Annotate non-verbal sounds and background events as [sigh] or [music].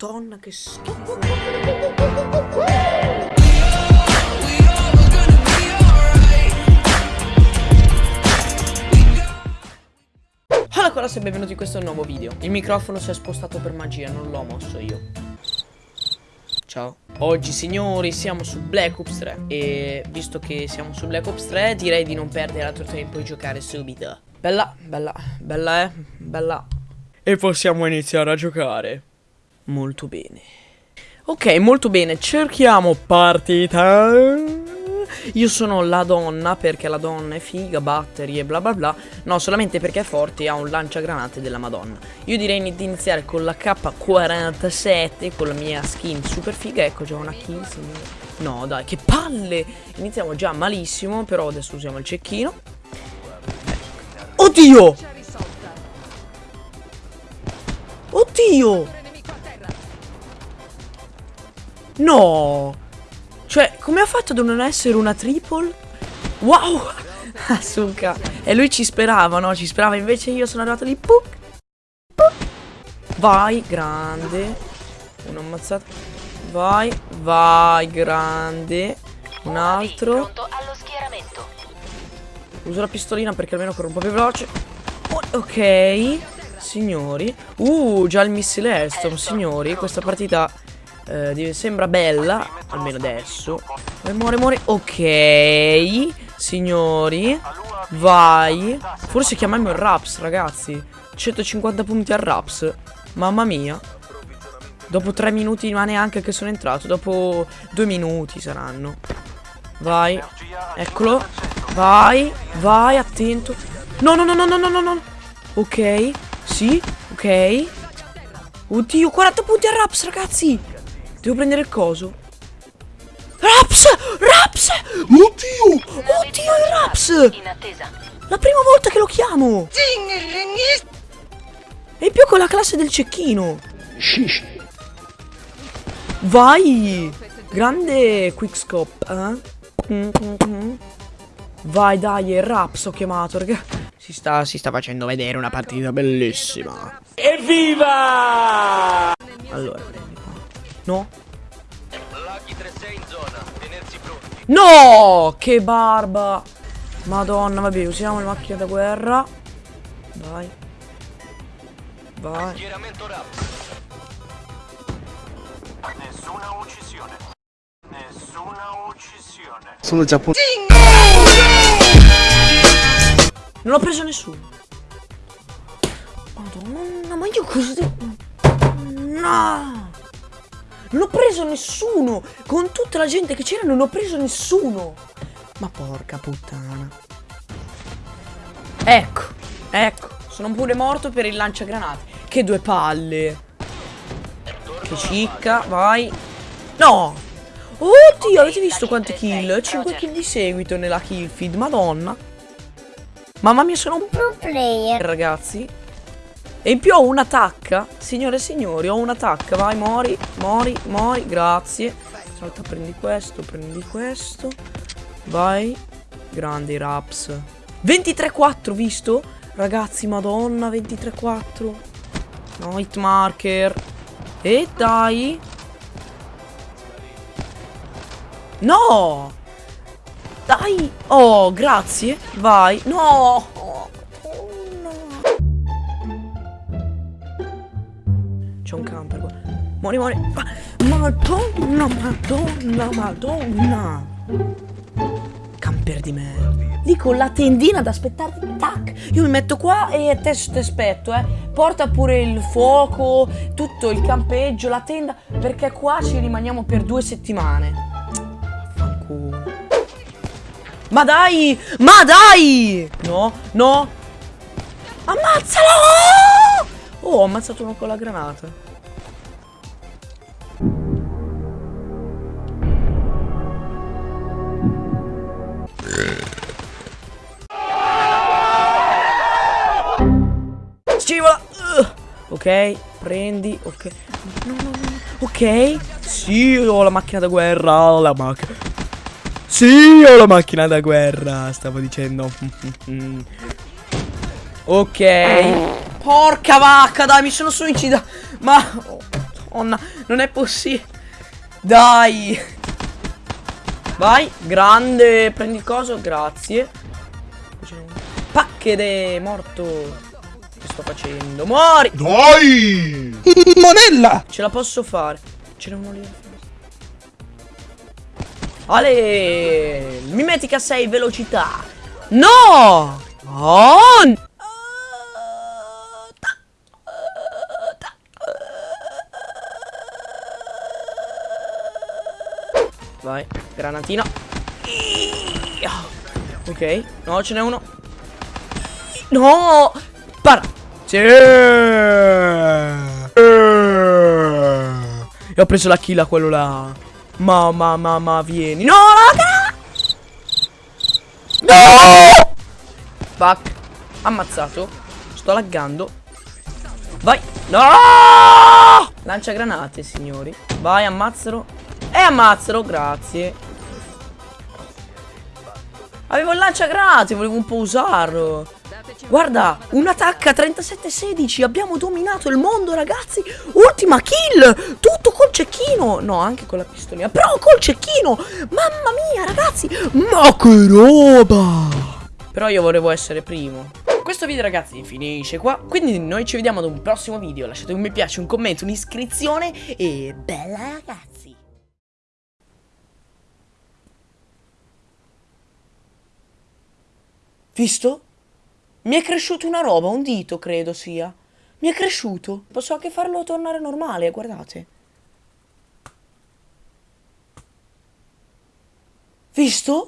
Madonna che schifo. Allora cosa e benvenuti in questo nuovo video. Il microfono si è spostato per magia, non l'ho mosso io. Ciao. Oggi signori siamo su Black Ops 3 E visto che siamo su Black Ops 3 direi di non perdere altro tempo e giocare subito. Bella, bella, bella eh, bella. E possiamo iniziare a giocare Molto bene. Ok, molto bene, cerchiamo partita. Io sono la donna perché la donna è figa, battery e bla bla bla. No, solamente perché è forte e ha un lanciagranate della madonna. Io direi di iniziare con la K47 Con la mia skin super figa. Ecco già una kill signore No dai, che palle! Iniziamo già malissimo Però adesso usiamo il cecchino. Oddio! Oddio No cioè, come ha fatto a non essere una triple? Wow! [laughs] Asuka. E lui ci sperava, no? Ci sperava, invece io sono arrivato lì. Puc, puc. Vai, grande. Uno ammazzato. Vai, vai, grande. Un altro. Uso la pistolina perché almeno corro un po' più veloce. Ok. Signori. Uh, già il missile Estom, signori. Questa partita eh, sembra bella, almeno adesso. E muore, muore. Ok, signori. Vai. Forse chiamiamo il Raps, ragazzi. 150 punti al Raps. Mamma mia. Dopo 3 minuti, ma neanche che sono entrato. Dopo 2 minuti saranno. Vai. Eccolo. Vai. Vai, attento. No, no, no, no, no, no, no. Ok. Sì. Ok. Oddio, 40 punti al Raps, ragazzi. Devo prendere il coso. Raps! Raps! Oddio! Oddio, il Raps! La prima volta che lo chiamo! E in più con la classe del cecchino! Vai! Grande quickscope, eh? Vai, dai, il Raps ho chiamato, raga. Si sta, si sta facendo vedere una partita bellissima. Evviva! Allora, No. No! Che barba! Madonna, vabbè, usiamo le macchine da guerra. Vai. Vai. Nessuna uccisione. Nessuna uccisione. Sono giapponese. Non ho preso nessuno. Madonna, ma io cosa devo... No! Non ho preso nessuno! Con tutta la gente che c'era non ho preso nessuno! Ma porca puttana. Ecco, ecco. Sono pure morto per il lanciagranate. Che due palle. Che cicca, vai. No! Oddio, avete visto quante kill? 5 kill di seguito nella kill feed, madonna. Mamma mia, sono un pro player, ragazzi. E in più ho un'attacca Signore e signori ho un'attacca Vai mori Mori Mori Grazie. Salta prendi questo Prendi questo. Vai Grandi raps. 23-4 visto? Ragazzi madonna 23-4 No hit marker. E dai. No! Dai! Oh grazie. Vai. No Muori, muori. Madonna, madonna, madonna. Camper di merda. Con la tendina ad aspettarti. Tac. Io mi metto qua e te ti aspetto, eh. Porta pure il fuoco, tutto il campeggio, la tenda. Perché qua ci rimaniamo per due settimane. Fanculo. Ma dai! Ma dai! No, no. Ammazzalo! Oh, ho ammazzato uno con la granata. Ok, prendi, ok. No, no, no. Ok. Sì, ho la macchina da guerra. La macchina. Sì, ho la macchina da guerra. Stavo dicendo. [laughs] ok. Porca vacca, dai, mi sono suicida. Ma... Madonna, non è possibile. Dai. Vai, grande. Prendi il coso, grazie. Pacchede, morto. Che sto facendo? Muori. Dai! Monella! Ce la posso fare. Ce n'è uno lì. Ale! Mimetica 6 velocità. No! On! Vai, granatina. Ok, no, ce n'è uno. No! Para! Sì! E ho preso la kill a quello là. Mamma, mamma, vieni. No, raga! No! Fuck. Ammazzato. Sto laggando. Vai. No! Lancia granate, signori. Vai, ammazzalo. E ammazzalo, grazie. Avevo il lanciagranate, volevo un po' usarlo. Guarda, un attacco a 37-16. Abbiamo dominato il mondo, ragazzi. Ultima kill. Tutto col cecchino. No, anche con la pistolina. Però col cecchino. Mamma mia, ragazzi. Ma che roba. Però io volevo essere primo. Questo video ragazzi finisce qua Quindi noi ci vediamo ad un prossimo video Lasciate un mi piace, un commento, un'iscrizione E bella ragazzi Visto? Mi è cresciuto una roba, un dito credo sia. Mi è cresciuto. Posso anche farlo tornare normale, guardate. Visto?